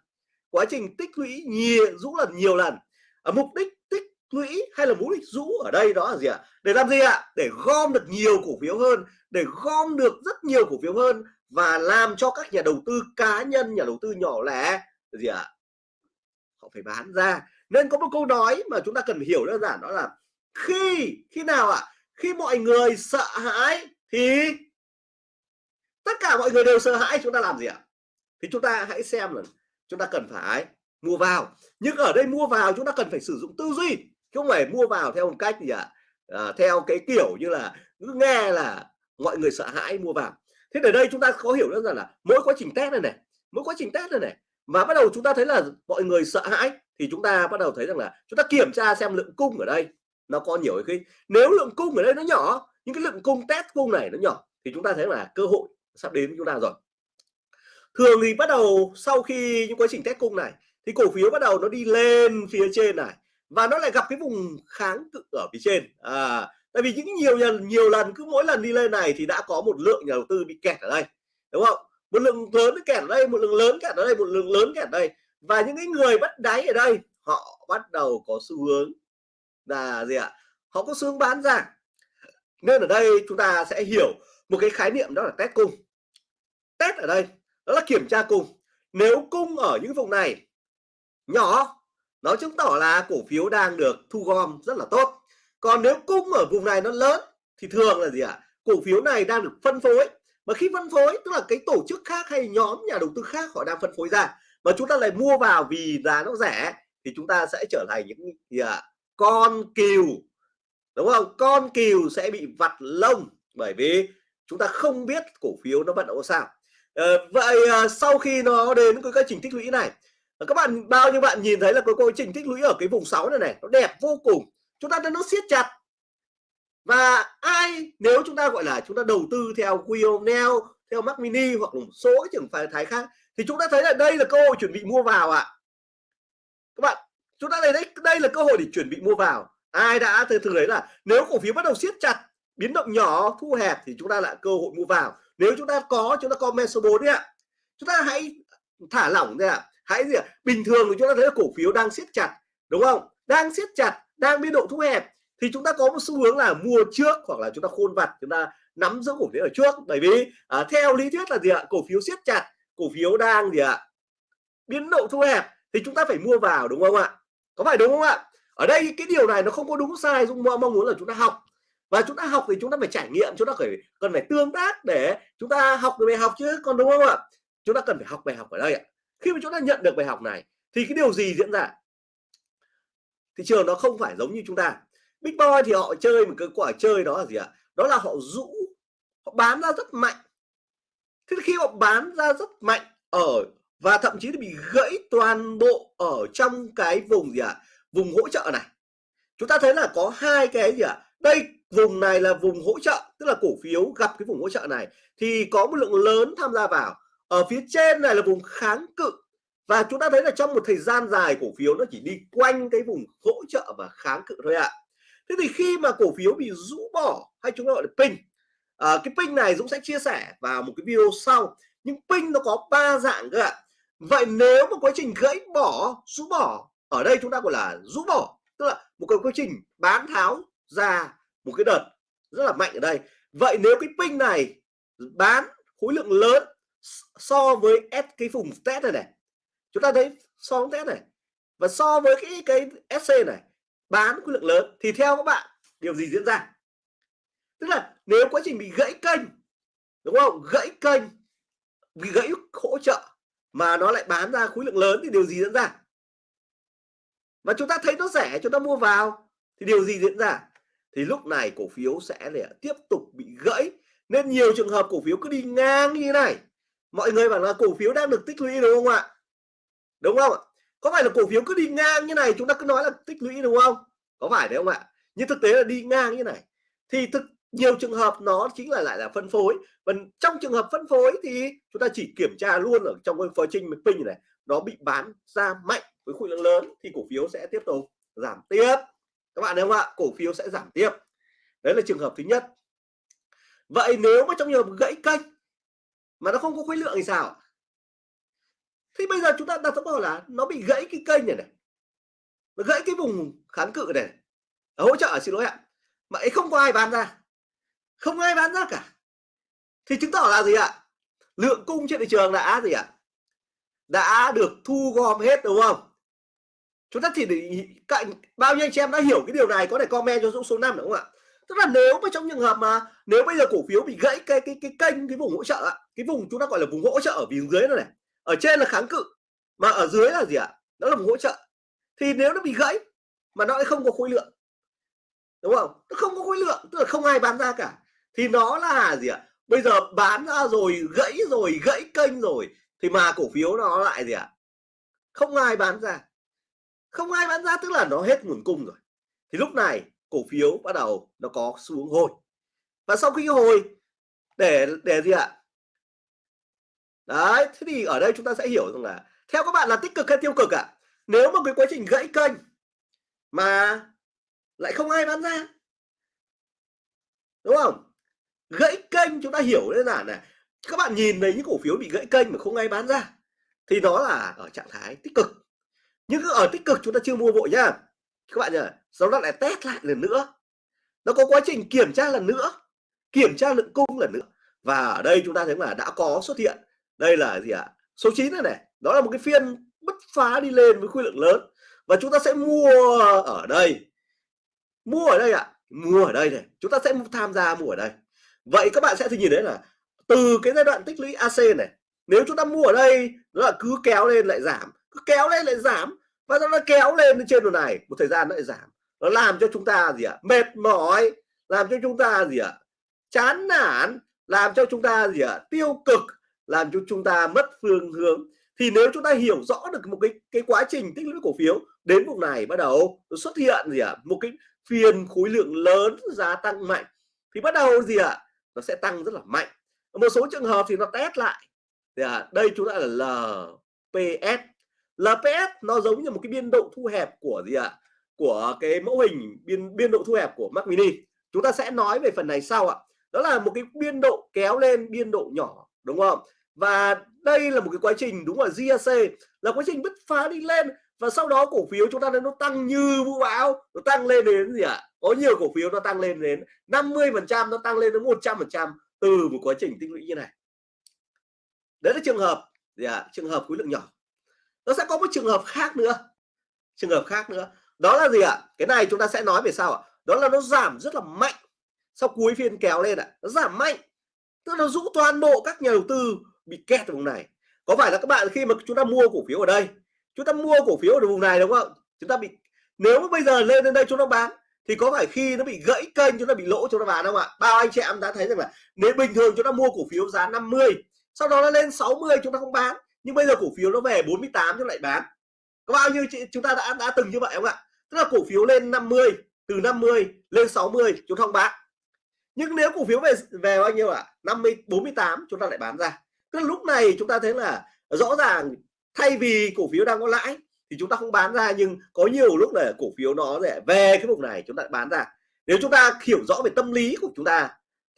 Quá trình tích lũy nhiều, rũ lần nhiều lần. Ở mục đích tích lũy hay là mục đích rũ ở đây đó là gì ạ? Để làm gì ạ? Để gom được nhiều cổ phiếu hơn, để gom được rất nhiều cổ phiếu hơn và làm cho các nhà đầu tư cá nhân, nhà đầu tư nhỏ lẻ gì ạ? Họ phải bán ra. Nên có một câu nói mà chúng ta cần phải hiểu đơn giản đó là khi khi nào ạ? Khi mọi người sợ hãi thì tất cả mọi người đều sợ hãi, chúng ta làm gì ạ? Thì chúng ta hãy xem là chúng ta cần phải mua vào. Nhưng ở đây mua vào, chúng ta cần phải sử dụng tư duy chứ không phải mua vào theo một cách gì ạ? À, theo cái kiểu như là cứ nghe là mọi người sợ hãi mua vào. Thế ở đây chúng ta có hiểu rằng là mỗi quá trình test này này mỗi quá trình test này này mà bắt đầu chúng ta thấy là mọi người sợ hãi thì chúng ta bắt đầu thấy rằng là chúng ta kiểm tra xem lượng cung ở đây nó có nhiều hay khi nếu lượng cung ở đây nó nhỏ những cái lượng cung test cung này nó nhỏ thì chúng ta thấy là cơ hội sắp đến với chúng ta rồi. Thường thì bắt đầu sau khi những quá trình test cung này thì cổ phiếu bắt đầu nó đi lên phía trên này và nó lại gặp cái vùng kháng cự ở phía trên. À, tại vì những nhiều lần nhiều lần cứ mỗi lần đi lên này thì đã có một lượng nhà đầu tư bị kẹt ở đây đúng không? Một lượng lớn kẹt ở đây một lượng lớn kẹt ở đây một lượng lớn kẹt ở đây. Và những cái người bắt đáy ở đây họ bắt đầu có xu hướng là gì ạ? Họ có xu hướng bán ra. Nên ở đây chúng ta sẽ hiểu một cái khái niệm đó là test cung. Test ở đây đó là kiểm tra cung. Nếu cung ở những vùng này nhỏ nó chứng tỏ là cổ phiếu đang được thu gom rất là tốt. Còn nếu cung ở vùng này nó lớn thì thường là gì ạ? Cổ phiếu này đang được phân phối. Mà khi phân phối tức là cái tổ chức khác hay nhóm nhà đầu tư khác họ đang phân phối ra mà chúng ta lại mua vào vì giá nó rẻ thì chúng ta sẽ trở thành những gì ạ? Con cừu. Đúng không? Con cừu sẽ bị vặt lông bởi vì chúng ta không biết cổ phiếu nó vận động sao. À, vậy à, sau khi nó đến cái quá trình tích lũy này Ờ, các bạn, bao nhiêu bạn nhìn thấy là cái quá trình tích lũy ở cái vùng 6 này này, nó đẹp vô cùng. Chúng ta nó siết chặt. Và ai, nếu chúng ta gọi là chúng ta đầu tư theo Quionel theo Mac Mini hoặc một số cái trường phái thái khác, thì chúng ta thấy là đây là cơ hội chuẩn bị mua vào ạ. À. các bạn, chúng ta thấy đấy, đây là cơ hội để chuẩn bị mua vào. Ai đã từ từ đấy là nếu cổ phiếu bắt đầu siết chặt, biến động nhỏ, thu hẹp thì chúng ta lại cơ hội mua vào. Nếu chúng ta có, chúng ta comment số 4 đi ạ. Chúng ta hãy thả lỏng ra ạ hãy gì ạ bình thường thì chúng ta thấy là cổ phiếu đang siết chặt đúng không đang siết chặt đang biên độ thu hẹp thì chúng ta có một xu hướng là mua trước hoặc là chúng ta khôn vặt chúng ta nắm giữ cổ phiếu ở trước bởi vì à, theo lý thuyết là gì ạ cổ phiếu siết chặt cổ phiếu đang gì ạ biến độ thu hẹp thì chúng ta phải mua vào đúng không ạ có phải đúng không ạ ở đây cái điều này nó không có đúng sai dung mong muốn là chúng ta học và chúng ta học thì chúng ta phải trải nghiệm chúng ta phải cần phải tương tác để chúng ta học được bài học chứ còn đúng không ạ chúng ta cần phải học bài học ở đây ạ khi mà chúng ta nhận được bài học này, thì cái điều gì diễn ra? Thị trường nó không phải giống như chúng ta. Big boy thì họ chơi một cái quả chơi đó là gì ạ? Đó là họ rũ, họ bán ra rất mạnh. Thế khi họ bán ra rất mạnh ở và thậm chí là bị gãy toàn bộ ở trong cái vùng gì ạ? Vùng hỗ trợ này. Chúng ta thấy là có hai cái gì ạ? Đây, vùng này là vùng hỗ trợ, tức là cổ phiếu gặp cái vùng hỗ trợ này. Thì có một lượng lớn tham gia vào ở phía trên này là vùng kháng cự. Và chúng ta thấy là trong một thời gian dài cổ phiếu nó chỉ đi quanh cái vùng hỗ trợ và kháng cự thôi ạ. Thế thì khi mà cổ phiếu bị rũ bỏ hay chúng ta gọi là pin à, cái pin này Dũng sẽ chia sẻ vào một cái video sau. Nhưng pin nó có ba dạng cơ ạ. Vậy nếu một quá trình gãy bỏ rũ bỏ ở đây chúng ta gọi là rũ bỏ tức là một cái quá trình bán tháo ra một cái đợt rất là mạnh ở đây. Vậy nếu cái pin này bán khối lượng lớn so với S cái vùng test này này. Chúng ta thấy so với test này. Và so với cái cái SC này, bán khối lượng lớn thì theo các bạn, điều gì diễn ra? Tức là nếu quá trình bị gãy kênh, đúng không? Gãy kênh, bị gãy hỗ trợ mà nó lại bán ra khối lượng lớn thì điều gì diễn ra? Và chúng ta thấy nó rẻ, chúng ta mua vào thì điều gì diễn ra? Thì lúc này cổ phiếu sẽ để tiếp tục bị gãy. Nên nhiều trường hợp cổ phiếu cứ đi ngang như thế này mọi người bảo là cổ phiếu đang được tích lũy đúng không ạ? Đúng không? Ạ có phải là cổ phiếu cứ đi ngang như này, chúng ta cứ nói là tích lũy đúng không? Có phải đấy không ạ? Nhưng thực tế là đi ngang như này. Thì thực, nhiều trường hợp nó chính là lại là phân phối. Và trong trường hợp phân phối thì chúng ta chỉ kiểm tra luôn ở trong cái quá trình pin này, nó bị bán ra mạnh với khối lượng lớn thì cổ phiếu sẽ tiếp tục giảm tiếp. Các bạn thấy không ạ? Cổ phiếu sẽ giảm tiếp. Đấy là trường hợp thứ nhất. Vậy nếu mà trong trường hợp gãy kênh mà nó không có khối lượng thì sao? Thì bây giờ chúng ta đặt câu hỏi là nó bị gãy cái kênh này này, nó gãy cái vùng kháng cự này hỗ trợ à, xin lỗi ạ, mà ấy không có ai bán ra, không ai bán ra cả. Thì chứng tỏ là gì ạ? Lượng cung trên thị trường đã gì ạ? Đã được thu gom hết, đúng không? Chúng ta chỉ để cạnh bao nhiêu anh chị em đã hiểu cái điều này, có thể comment cho Dũng số 5 đúng không ạ? Tức là nếu mà trong trường hợp mà nếu bây giờ cổ phiếu bị gãy cái cái cái kênh cái vùng hỗ trợ ạ cái vùng chúng ta gọi là vùng hỗ trợ ở phía dưới này, này ở trên là kháng cự mà ở dưới là gì ạ? Đó là vùng hỗ trợ. Thì nếu nó bị gãy mà nó lại không có khối lượng đúng không? Nó không có khối lượng tức là không ai bán ra cả. Thì nó là gì ạ? Bây giờ bán ra rồi gãy rồi gãy kênh rồi thì mà cổ phiếu nó lại gì ạ? Không ai bán ra. Không ai bán ra tức là nó hết nguồn cung rồi. Thì lúc này cổ phiếu bắt đầu nó có xuống hồi. Và sau khi hồi, để để gì ạ? Đấy, thế thì ở đây chúng ta sẽ hiểu rằng là theo các bạn là tích cực hay tiêu cực ạ? À? nếu mà cái quá trình gãy kênh mà lại không ai bán ra, đúng không? Gãy kênh chúng ta hiểu đơn giản này các bạn nhìn thấy những cổ phiếu bị gãy kênh mà không ai bán ra, thì nó là ở trạng thái tích cực. Nhưng ở tích cực chúng ta chưa mua vội nhá các bạn nhỉ sau đó lại test lại lần nữa. Nó có quá trình kiểm tra lần nữa, kiểm tra lượng cung lần nữa. Và ở đây chúng ta thấy là đã có xuất hiện. Đây là gì ạ? À? số 9 này này, đó là một cái phiên bứt phá đi lên với khối lượng lớn. Và chúng ta sẽ mua ở đây. Mua ở đây ạ à? mua ở đây này. Chúng ta sẽ tham gia mua ở đây. Vậy các bạn sẽ nhìn thấy là từ cái giai đoạn tích lũy AC này, nếu chúng ta mua ở đây, nó là cứ kéo lên lại giảm, cứ kéo lên lại giảm và nó kéo lên trên đồ này một thời gian nó lại giảm nó làm cho chúng ta gì ạ à? mệt mỏi làm cho chúng ta gì ạ à? chán nản làm cho chúng ta gì ạ à? tiêu cực làm cho chúng ta mất phương hướng thì nếu chúng ta hiểu rõ được một cái cái quá trình tích lũy cổ phiếu đến vùng này bắt đầu xuất hiện gì ạ à? một cái phiên khối lượng lớn giá tăng mạnh thì bắt đầu gì ạ à? nó sẽ tăng rất là mạnh một số trường hợp thì nó test lại thì à, đây chúng ta là LPS LPS nó giống như một cái biên độ thu hẹp của gì ạ à? của cái mẫu hình biên biên độ thu hẹp của Mac Mini chúng ta sẽ nói về phần này sau ạ đó là một cái biên độ kéo lên biên độ nhỏ, đúng không và đây là một cái quá trình đúng là GAC là quá trình bứt phá đi lên và sau đó cổ phiếu chúng ta thấy nó tăng như vũ bão, nó tăng lên đến gì ạ à? có nhiều cổ phiếu nó tăng lên đến 50 phần trăm, nó tăng lên đến 100 phần trăm từ một quá trình tích lũy như này đấy là trường hợp, gì ạ à? trường hợp khối lượng nhỏ nó sẽ có một trường hợp khác nữa. Trường hợp khác nữa. Đó là gì ạ? Cái này chúng ta sẽ nói về sao ạ. Đó là nó giảm rất là mạnh. Sau cuối phiên kéo lên ạ, nó giảm mạnh. Tức là nó rũ toàn bộ các nhà đầu tư bị kẹt ở vùng này. Có phải là các bạn khi mà chúng ta mua cổ phiếu ở đây, chúng ta mua cổ phiếu ở vùng này đúng không chúng ta bị, nếu mà bây giờ lên đến đây chúng ta bán, thì có phải khi nó bị gãy kênh chúng ta bị lỗ chúng ta bán không ạ? Bao anh chị em đã thấy rằng là nếu bình thường chúng ta mua cổ phiếu giá 50 sau đó nó lên 60 chúng ta không bán nhưng bây giờ cổ phiếu nó về 48 chúng lại bán có bao nhiêu chị chúng ta đã đã từng như vậy không ạ tức là cổ phiếu lên 50 từ 50 lên 60 chúng ta không bán nhưng nếu cổ phiếu về về bao nhiêu ạ à? 50 48 chúng ta lại bán ra tức là lúc này chúng ta thấy là rõ ràng thay vì cổ phiếu đang có lãi thì chúng ta không bán ra nhưng có nhiều lúc là cổ phiếu nó để về cái vùng này chúng ta bán ra nếu chúng ta hiểu rõ về tâm lý của chúng ta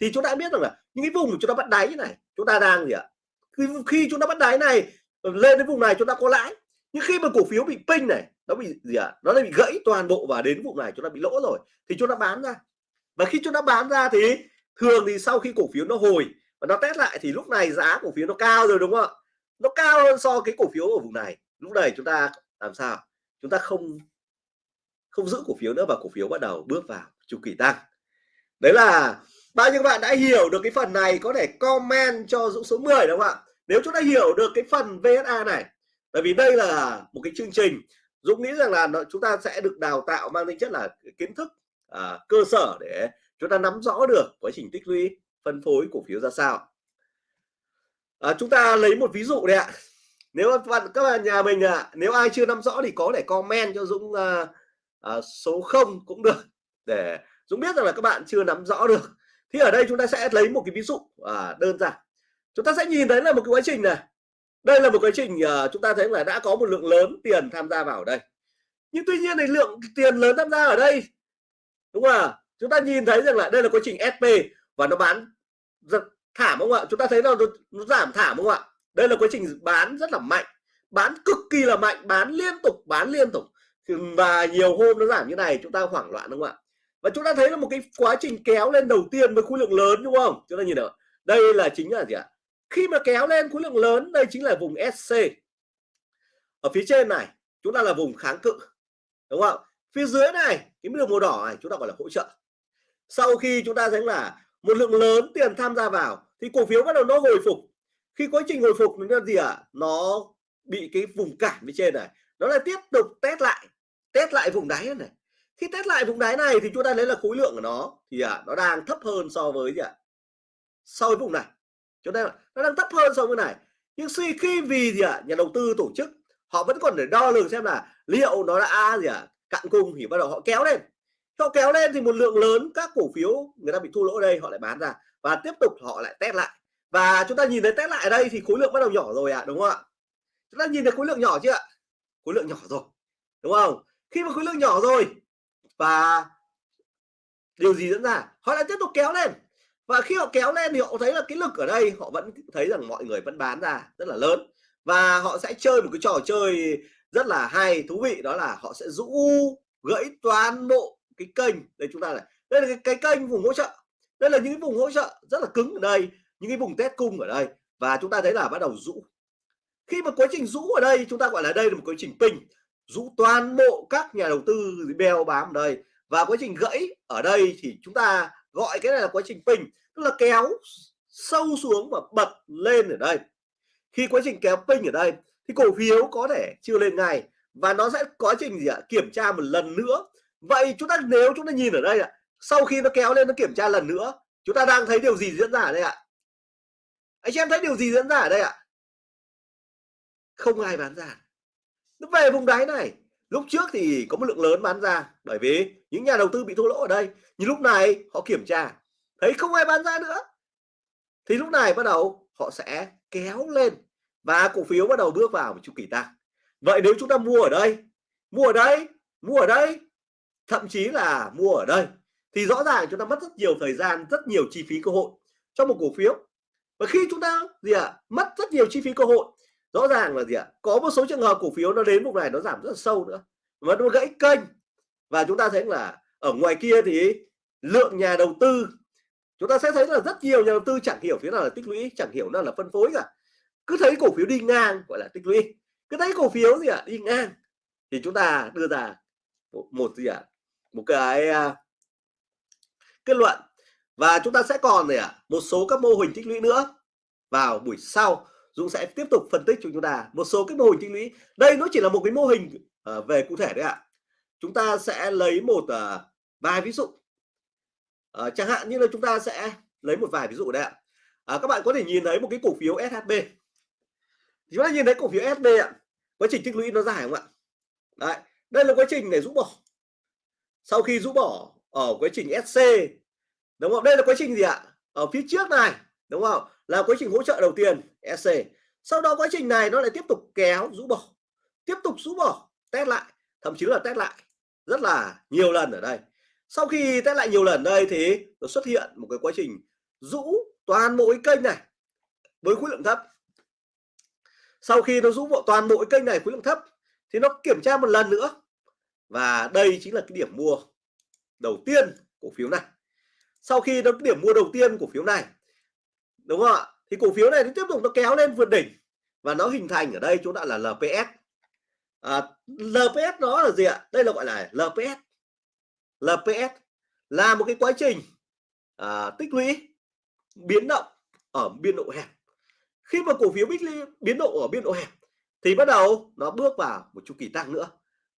thì chúng ta biết rằng là những cái vùng chúng ta bắt đáy như này chúng ta đang gì ạ khi, khi chúng ta bắt đáy này lên đến vùng này chúng ta có lãi. Nhưng khi mà cổ phiếu bị pin này nó bị gì ạ? Nó lại bị gãy toàn bộ và đến vùng này chúng ta bị lỗ rồi thì chúng ta bán ra. Và khi chúng ta bán ra thì thường thì sau khi cổ phiếu nó hồi và nó test lại thì lúc này giá cổ phiếu nó cao rồi đúng không ạ? Nó cao hơn so cái cổ phiếu ở vùng này. Lúc này chúng ta làm sao? Chúng ta không không giữ cổ phiếu nữa và cổ phiếu bắt đầu bước vào chu kỳ tăng. Đấy là bao nhiêu bạn đã hiểu được cái phần này có thể comment cho dũng số 10 đúng không ạ? Nếu chúng ta hiểu được cái phần VSA này bởi vì đây là một cái chương trình Dũng nghĩ rằng là chúng ta sẽ được đào tạo mang tính chất là kiến thức à, cơ sở để chúng ta nắm rõ được quá trình tích lũy phân phối cổ phiếu ra sao. À, chúng ta lấy một ví dụ đấy ạ. Nếu các bạn các bạn nhà mình à, nếu ai chưa nắm rõ thì có thể comment cho Dũng à, à, số 0 cũng được để Dũng biết rằng là các bạn chưa nắm rõ được. Thì ở đây chúng ta sẽ lấy một cái ví dụ à, đơn giản chúng ta sẽ nhìn thấy là một cái quá trình này. Đây là một quá trình uh, chúng ta thấy là đã có một lượng lớn tiền tham gia vào ở đây. Nhưng tuy nhiên thì lượng tiền lớn tham gia ở đây đúng không ạ? Chúng ta nhìn thấy rằng là đây là quá trình SP và nó bán rất thảm không ạ? Chúng ta thấy là nó, nó giảm thảm không ạ? Đây là quá trình bán rất là mạnh bán cực kỳ là mạnh bán liên tục bán liên tục. Và nhiều hôm nó giảm như này chúng ta hoảng loạn đúng không ạ? Và chúng ta thấy là một cái quá trình kéo lên đầu tiên với khối lượng lớn đúng không? Chúng ta nhìn được đây là chính là gì ạ? Khi mà kéo lên khối lượng lớn đây chính là vùng SC ở phía trên này chúng ta là vùng kháng cự đúng không? Phía dưới này cái đường màu đỏ này chúng ta gọi là hỗ trợ. Sau khi chúng ta thấy là một lượng lớn tiền tham gia vào thì cổ phiếu bắt đầu nó hồi phục. Khi quá trình hồi phục nó gì ạ? À? nó bị cái vùng cản bên trên này. Nó lại tiếp tục test lại test lại vùng đáy này. Khi test lại vùng đáy này thì chúng ta thấy là khối lượng của nó thì à, nó đang thấp hơn so với gì ạ? À? so với vùng này cho nên nó đang thấp hơn so với này. Nhưng suy khi vì gì ạ? À, nhà đầu tư tổ chức họ vẫn còn để đo lường xem là liệu nó đã gì ạ? À, cạn cung thì bắt đầu họ kéo lên. Họ kéo lên thì một lượng lớn các cổ phiếu người ta bị thua lỗ đây họ lại bán ra. Và tiếp tục họ lại test lại. Và chúng ta nhìn thấy test lại ở đây thì khối lượng bắt đầu nhỏ rồi ạ à, đúng không ạ? Chúng ta nhìn thấy khối lượng nhỏ chưa ạ? Khối lượng nhỏ rồi đúng không? Khi mà khối lượng nhỏ rồi và điều gì diễn ra? Họ lại tiếp tục kéo lên và khi họ kéo lên thì họ thấy là cái lực ở đây họ vẫn thấy rằng mọi người vẫn bán ra rất là lớn. Và họ sẽ chơi một cái trò chơi rất là hay thú vị đó là họ sẽ rũ gãy toàn bộ cái kênh. Đây chúng ta này đây là cái, cái kênh vùng hỗ trợ. Đây là những cái vùng hỗ trợ rất là cứng ở đây những cái vùng test cung ở đây. Và chúng ta thấy là bắt đầu rũ. Khi mà quá trình rũ ở đây chúng ta gọi là đây là một quá trình pin rũ toàn bộ các nhà đầu tư beo bám ở đây. Và quá trình gãy ở đây thì chúng ta gọi cái này là quá trình pin tức là kéo sâu xuống và bật lên ở đây. Khi quá trình kéo pin ở đây, thì cổ phiếu có thể chưa lên ngay và nó sẽ quá trình gì ạ? Kiểm tra một lần nữa. Vậy chúng ta, nếu chúng ta nhìn ở đây ạ, sau khi nó kéo lên, nó kiểm tra lần nữa, chúng ta đang thấy điều gì diễn ra ở đây ạ? Anh em thấy điều gì diễn ra ở đây ạ? Không ai bán ra. Nó về vùng đáy này. Lúc trước thì có một lượng lớn bán ra bởi vì những nhà đầu tư bị thua lỗ ở đây. Nhưng lúc này họ kiểm tra thấy không ai bán ra nữa. Thì lúc này bắt đầu họ sẽ kéo lên và cổ phiếu bắt đầu bước vào một chu kỳ tăng. Vậy nếu chúng ta mua ở đây mua ở đây mua ở đây thậm chí là mua ở đây thì rõ ràng chúng ta mất rất nhiều thời gian rất nhiều chi phí cơ hội cho một cổ phiếu. Và khi chúng ta gì ạ à, mất rất nhiều chi phí cơ hội rõ ràng là gì ạ à, có một số trường hợp cổ phiếu nó đến vùng này nó giảm rất là sâu nữa và nó gãy kênh. Và chúng ta thấy là ở ngoài kia thì lượng nhà đầu tư chúng ta sẽ thấy là rất nhiều nhà đầu tư chẳng hiểu thế nào là tích lũy chẳng hiểu nào là phân phối cả. Cứ thấy cổ phiếu đi ngang gọi là tích lũy. Cứ thấy cổ phiếu gì ạ? À, đi ngang. Thì chúng ta đưa ra một, một gì ạ? À, một cái uh, kết luận. Và chúng ta sẽ còn này ạ? Một số các mô hình tích lũy nữa. Vào buổi sau Dũng sẽ tiếp tục phân tích cho chúng ta một số cái mô hình tích lũy. Đây nó chỉ là một cái mô hình uh, về cụ thể đấy ạ. Chúng ta sẽ lấy một uh, vài ví dụ à, chẳng hạn như là chúng ta sẽ lấy một vài ví dụ đây ạ. À, các bạn có thể nhìn thấy một cái cổ phiếu SHB chúng ta nhìn thấy cổ phiếu SHB ạ. Quá trình tích lũy nó dài không ạ? Đấy đây là quá trình để rũ bỏ. Sau khi rũ bỏ ở quá trình SC đúng không? Đây là quá trình gì ạ? Ở phía trước này đúng không? Là quá trình hỗ trợ đầu tiên SC sau đó quá trình này nó lại tiếp tục kéo rũ bỏ. Tiếp tục rũ bỏ test lại thậm chí là test lại rất là nhiều lần ở đây sau khi test lại nhiều lần đây thì nó xuất hiện một cái quá trình rũ toàn bộ cái kênh này với khối lượng thấp. Sau khi nó rũ bộ toàn bộ cái kênh này khối lượng thấp thì nó kiểm tra một lần nữa. Và đây chính là cái điểm mua đầu tiên cổ phiếu này. Sau khi nó điểm mua đầu tiên cổ phiếu này đúng không ạ? Thì cổ phiếu này nó tiếp tục nó kéo lên vượt đỉnh và nó hình thành ở đây chúng ta là LPS à, LPS nó là gì ạ? Đây là gọi là LPS LPS là một cái quá trình à, tích lũy biến động ở biên độ hẹp. Khi mà cổ phiếu bích biến độ ở biên độ hẹp thì bắt đầu nó bước vào một chu kỳ tăng nữa.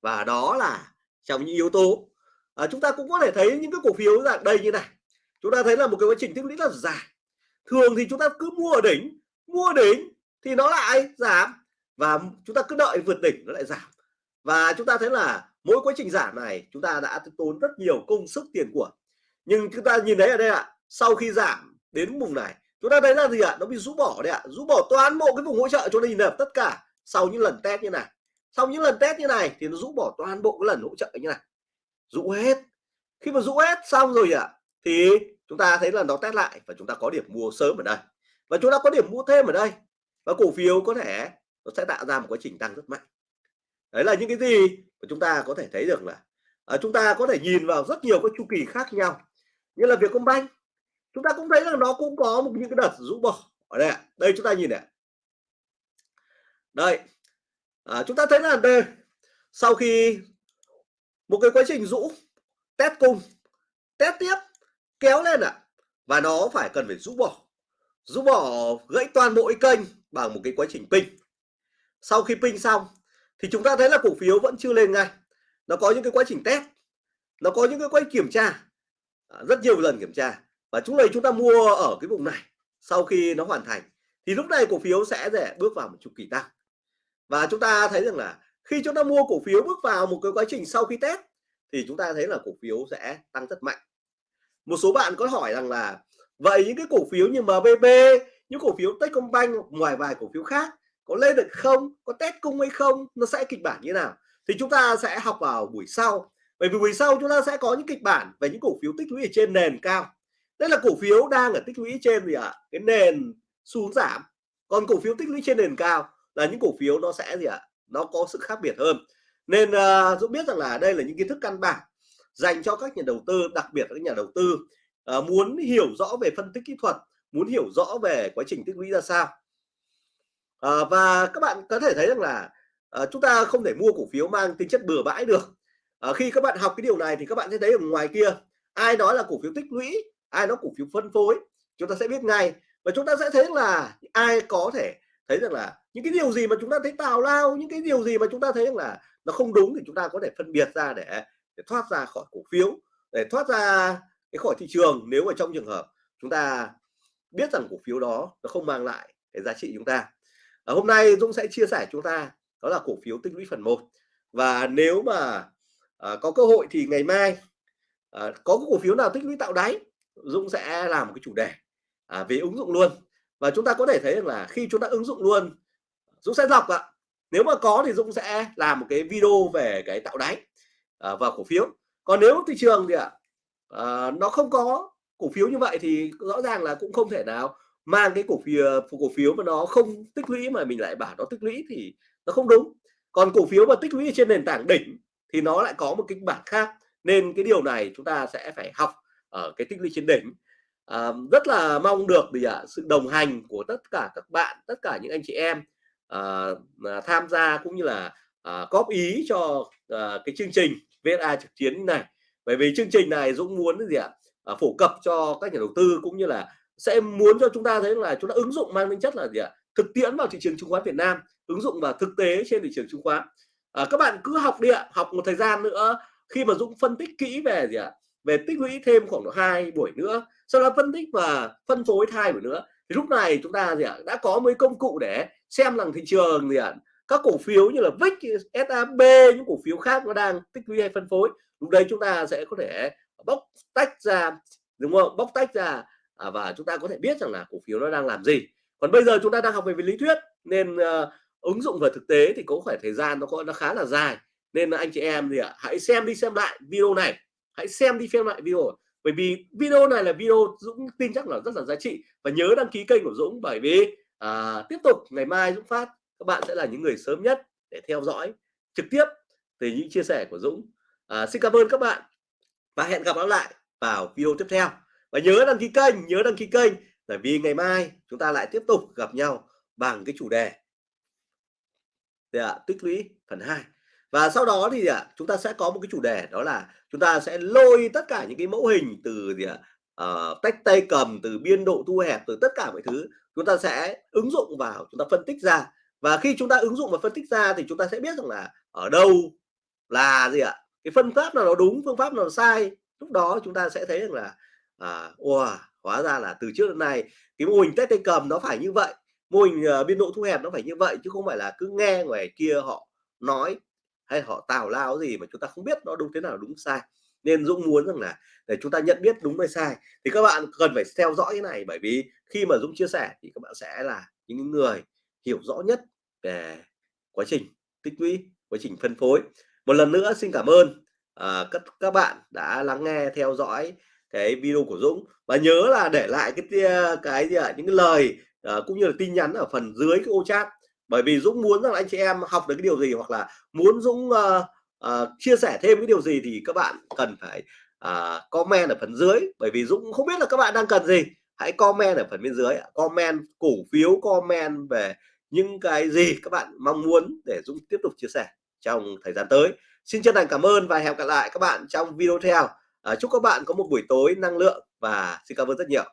Và đó là trong những yếu tố à, chúng ta cũng có thể thấy những cái cổ phiếu dạng đây như này. Chúng ta thấy là một cái quá trình tích lũy rất là dài. Thường thì chúng ta cứ mua ở đỉnh mua đỉnh thì nó lại giảm và chúng ta cứ đợi vượt đỉnh nó lại giảm và chúng ta thấy là mỗi quá trình giảm này chúng ta đã tốn rất nhiều công sức tiền của. Nhưng chúng ta nhìn thấy ở đây ạ à, sau khi giảm đến vùng này chúng ta thấy là gì ạ? À? nó bị rũ bỏ đấy ạ à. rũ bỏ toàn bộ cái vùng hỗ trợ cho nên nhìn tất cả. Sau những lần test như này sau những lần test như này thì nó rũ bỏ toàn bộ cái lần hỗ trợ như này. Rũ hết. Khi mà rũ hết xong rồi ạ à, thì chúng ta thấy là nó test lại và chúng ta có điểm mua sớm ở đây. Và chúng ta có điểm mua thêm ở đây. Và cổ phiếu có thể nó sẽ tạo ra một quá trình tăng rất mạnh đấy là những cái gì mà chúng ta có thể thấy được là à, chúng ta có thể nhìn vào rất nhiều các chu kỳ khác nhau. Như là Vietcombank chúng ta cũng thấy là nó cũng có một những cái đợt rũ bỏ. Ở đây đây chúng ta nhìn này đây à, chúng ta thấy là đây sau khi một cái quá trình rũ test cung test tiếp kéo lên ạ à. và nó phải cần phải rũ bỏ. Rũ bỏ gãy toàn bộ cái kênh bằng một cái quá trình pin sau khi pin xong thì chúng ta thấy là cổ phiếu vẫn chưa lên ngay. Nó có những cái quá trình test, nó có những cái quá trình kiểm tra à, rất nhiều lần kiểm tra. Và chúng này chúng ta mua ở cái vùng này sau khi nó hoàn thành. Thì lúc này cổ phiếu sẽ để bước vào một chu kỳ tăng. Và chúng ta thấy rằng là khi chúng ta mua cổ phiếu bước vào một cái quá trình sau khi test, thì chúng ta thấy là cổ phiếu sẽ tăng rất mạnh. Một số bạn có hỏi rằng là, vậy những cái cổ phiếu như MBB những cổ phiếu Techcombank, ngoài vài cổ phiếu khác có lên được không? Có test cung hay không? Nó sẽ kịch bản như nào? Thì chúng ta sẽ học vào buổi sau. Bởi vì buổi sau chúng ta sẽ có những kịch bản về những cổ phiếu tích lũy ở trên nền cao. Đây là cổ phiếu đang ở tích lũy trên gì ạ? À? cái nền xuống giảm. Còn cổ phiếu tích lũy trên nền cao là những cổ phiếu nó sẽ gì ạ? À? nó có sự khác biệt hơn. Nên uh, Dũng biết rằng là đây là những kiến thức căn bản dành cho các nhà đầu tư đặc biệt là các nhà đầu tư uh, muốn hiểu rõ về phân tích kỹ thuật muốn hiểu rõ về quá trình tích lũy ra sao à, và các bạn có thể thấy rằng là à, chúng ta không thể mua cổ phiếu mang tính chất bừa bãi được. À, khi các bạn học cái điều này thì các bạn sẽ thấy ở ngoài kia ai nói là cổ phiếu tích lũy ai nói cổ phiếu phân phối chúng ta sẽ biết ngay. Và chúng ta sẽ thấy là ai có thể thấy rằng là những cái điều gì mà chúng ta thấy tào lao những cái điều gì mà chúng ta thấy rằng là nó không đúng thì chúng ta có thể phân biệt ra để, để thoát ra khỏi cổ phiếu để thoát ra cái khỏi thị trường. Nếu mà trong trường hợp chúng ta biết rằng cổ phiếu đó nó không mang lại cái giá trị chúng ta ở hôm nay Dũng sẽ chia sẻ chúng ta đó là cổ phiếu tích lũy phần 1 và nếu mà à, có cơ hội thì ngày mai à, có cổ phiếu nào tích lũy tạo đáy Dũng sẽ làm một cái chủ đề à, về ứng dụng luôn. Và chúng ta có thể thấy rằng là khi chúng ta ứng dụng luôn Dũng sẽ đọc ạ. Nếu mà có thì Dũng sẽ làm một cái video về cái tạo đáy à, và cổ phiếu. Còn nếu thị trường thì ạ à, nó không có cổ phiếu như vậy thì rõ ràng là cũng không thể nào mang cái cổ phiếu cổ phiếu mà nó không tích lũy mà mình lại bảo nó tích lũy thì nó không đúng. Còn cổ phiếu mà tích lũy trên nền tảng đỉnh thì nó lại có một kịch bản khác. Nên cái điều này chúng ta sẽ phải học ở cái tích lũy trên đỉnh. À, rất là mong được thì à, sự đồng hành của tất cả các bạn tất cả những anh chị em à, à tham gia cũng như là à, góp ý cho à, cái chương trình VSA trực chiến này. Bởi vì chương trình này Dũng muốn gì ạ? À, phổ cập cho các nhà đầu tư cũng như là sẽ muốn cho chúng ta thấy là chúng ta ứng dụng mang tính chất là gì ạ? Thực tiễn vào thị trường chứng khoán Việt Nam ứng dụng vào thực tế trên thị trường chứng khoán. À, các bạn cứ học đi ạ học một thời gian nữa khi mà Dũng phân tích kỹ về gì ạ? Về tích lũy thêm khoảng độ hai buổi nữa sau đó phân tích và phân phối hai buổi nữa thì lúc này chúng ta gì ạ? Đã có mấy công cụ để xem rằng thị trường gì ạ? Các cổ phiếu như là VIX, SAB những cổ phiếu khác nó đang tích lũy hay phân phối lúc đấy chúng ta sẽ có thể bóc tách ra đúng không? Bóc tách ra à, và chúng ta có thể biết rằng là cổ phiếu nó đang làm gì. Còn bây giờ chúng ta đang học về, về lý thuyết nên uh, ứng dụng vào thực tế thì có phải thời gian nó có nó khá là dài. Nên là anh chị em thì ạ hãy xem đi xem lại video này. Hãy xem đi xem lại video. Bởi vì video này là video Dũng tin chắc là rất là giá trị. Và nhớ đăng ký kênh của Dũng bởi vì à, tiếp tục ngày mai Dũng phát các bạn sẽ là những người sớm nhất để theo dõi trực tiếp từ những chia sẻ của Dũng. À, xin cảm ơn các bạn và hẹn gặp lại vào video tiếp theo và nhớ đăng ký kênh nhớ đăng ký kênh bởi vì ngày mai chúng ta lại tiếp tục gặp nhau bằng cái chủ đề. À, tích lũy phần 2 và sau đó thì à, chúng ta sẽ có một cái chủ đề đó là chúng ta sẽ lôi tất cả những cái mẫu hình từ gì ạ uh, tách tay cầm từ biên độ thu hẹp từ tất cả mọi thứ chúng ta sẽ ứng dụng vào chúng ta phân tích ra. Và khi chúng ta ứng dụng và phân tích ra thì chúng ta sẽ biết rằng là ở đâu là gì ạ cái phân pháp nào nó đúng phương pháp nào sai lúc đó chúng ta sẽ thấy rằng là à, wow, hóa ra là từ trước đến nay cái mô hình test tay cầm nó phải như vậy mô hình uh, biên độ thu hẹp nó phải như vậy chứ không phải là cứ nghe ngoài kia họ nói hay họ tào lao gì mà chúng ta không biết nó đúng thế nào đúng sai. Nên Dũng muốn rằng là để chúng ta nhận biết đúng hay sai thì các bạn cần phải theo dõi cái này bởi vì khi mà Dũng chia sẻ thì các bạn sẽ là những người hiểu rõ nhất về quá trình tích lũy quá trình phân phối. Một lần nữa xin cảm ơn uh, các các bạn đã lắng nghe theo dõi cái video của Dũng. Và nhớ là để lại cái cái gì ạ những cái lời uh, cũng như là tin nhắn ở phần dưới cái ô chat. Bởi vì Dũng muốn rằng anh chị em học được cái điều gì hoặc là muốn Dũng uh, uh, chia sẻ thêm cái điều gì thì các bạn cần phải uh, comment ở phần dưới. Bởi vì Dũng không biết là các bạn đang cần gì. Hãy comment ở phần bên dưới comment cổ phiếu comment về những cái gì các bạn mong muốn để Dũng tiếp tục chia sẻ trong thời gian tới. Xin chân thành cảm ơn và hẹn gặp lại các bạn trong video theo à, chúc các bạn có một buổi tối năng lượng và xin cảm ơn rất nhiều.